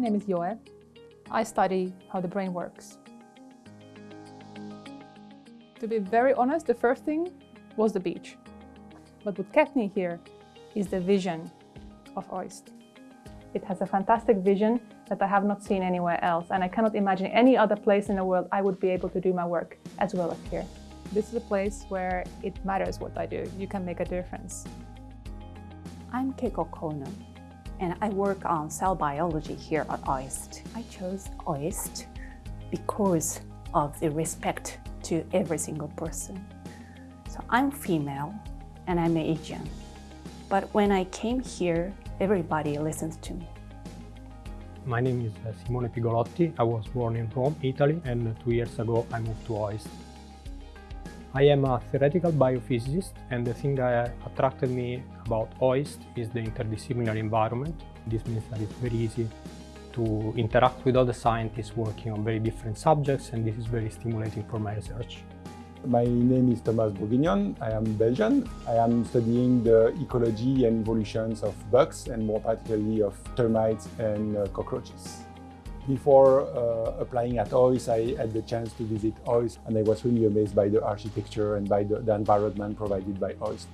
name is Joe. I study how the brain works. To be very honest, the first thing was the beach. But what kept me here is the vision of OIST. It has a fantastic vision that I have not seen anywhere else, and I cannot imagine any other place in the world I would be able to do my work as well as here. This is a place where it matters what I do. You can make a difference. I'm Keiko Kono, and I work on cell biology here at OIST. I chose OIST because of the respect to every single person. So I'm female and I'm Asian. But when I came here, everybody listens to me. My name is uh, Simone Pigolotti. I was born in Rome, Italy, and two years ago I moved to OIST. I am a theoretical biophysicist, and the thing that attracted me about OIST is the interdisciplinary environment. This means that it's very easy to interact with other scientists working on very different subjects, and this is very stimulating for my research. My name is Thomas Bourguignon. I am Belgian. I am studying the ecology and evolutions of bugs and more particularly of termites and uh, cockroaches. Before uh, applying at OIST, I had the chance to visit OIST and I was really amazed by the architecture and by the, the environment provided by OIST.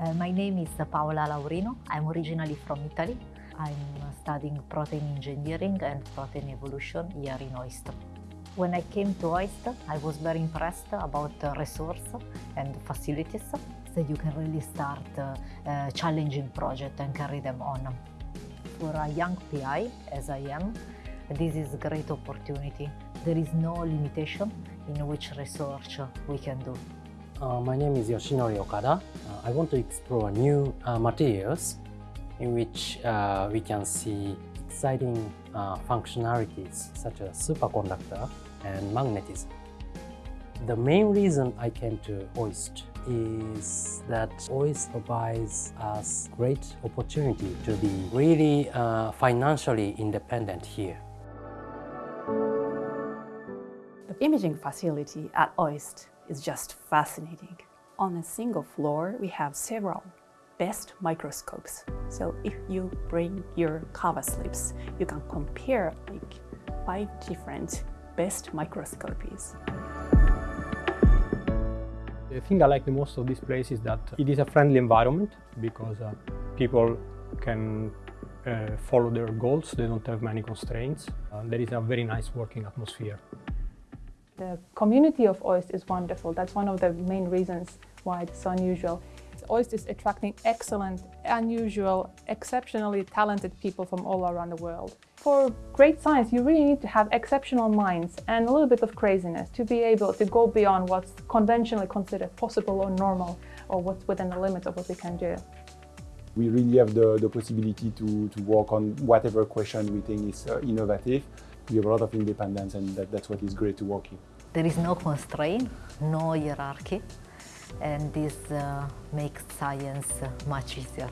Uh, my name is Paola Laurino. I'm originally from Italy. I'm studying protein engineering and protein evolution here in OIST. When I came to OIST, I was very impressed about the resource and facilities, so you can really start a challenging project and carry them on. For a young PI, as I am, this is a great opportunity. There is no limitation in which research we can do. Uh, my name is Yoshinori Okada. Uh, I want to explore new uh, materials in which uh, we can see exciting functionalities such as superconductor and magnetism. The main reason I came to OIST is that OIST provides us great opportunity to be really uh, financially independent here. The imaging facility at OIST is just fascinating. On a single floor, we have several best microscopes. So if you bring your cover slips, you can compare like five different best microscopies. The thing I like the most of this place is that it is a friendly environment because uh, people can uh, follow their goals, they don't have many constraints. Uh, there is a very nice working atmosphere. The community of OIST is wonderful. That's one of the main reasons why it's so unusual. OIST is attracting excellent, unusual, exceptionally talented people from all around the world. For great science, you really need to have exceptional minds and a little bit of craziness to be able to go beyond what's conventionally considered possible or normal or what's within the limits of what we can do. We really have the, the possibility to, to work on whatever question we think is uh, innovative. We have a lot of independence and that, that's what is great to work in. There is no constraint, no hierarchy, and this uh, makes science much easier.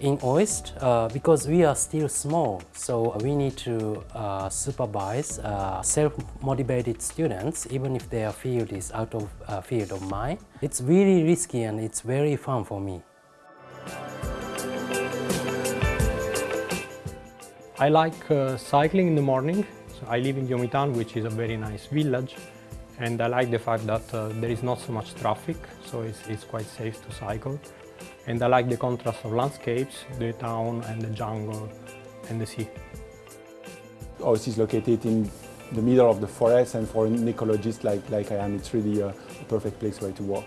In OIST, uh, because we are still small, so we need to uh, supervise uh, self-motivated students, even if their field is out of uh, field of mine. It's really risky and it's very fun for me. I like uh, cycling in the morning. So I live in Yomitan, which is a very nice village. And I like the fact that uh, there is not so much traffic, so it's, it's quite safe to cycle. And I like the contrast of landscapes, the town and the jungle and the sea. OIST is located in the middle of the forest and for an ecologist like, like I am, it's really a, a perfect place where to work.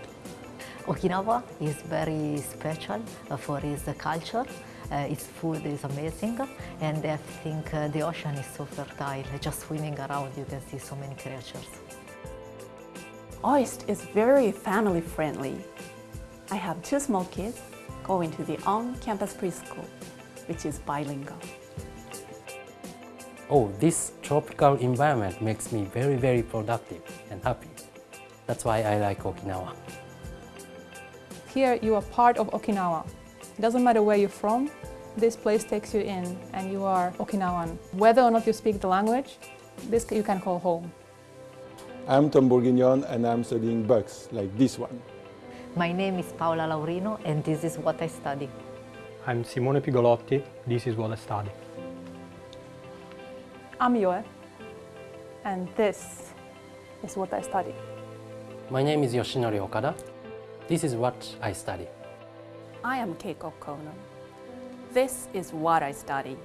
Okinawa is very special for its culture. Uh, its food is amazing and I think uh, the ocean is so fertile. Just swimming around you can see so many creatures. OIST is very family friendly. I have two small kids going to the on-campus preschool, which is bilingual. Oh, this tropical environment makes me very, very productive and happy. That's why I like Okinawa. Here you are part of Okinawa. It doesn't matter where you're from, this place takes you in and you are Okinawan. Whether or not you speak the language, this you can call home. I'm Tom Bourguignon and I'm studying bugs, like this one. My name is Paola Laurino and this is what I study. I'm Simone Pigolotti, this is what I study. I'm Joe and this is what I study. My name is Yoshinori Okada, this is what I study. I am Keiko Kono. This is what I study.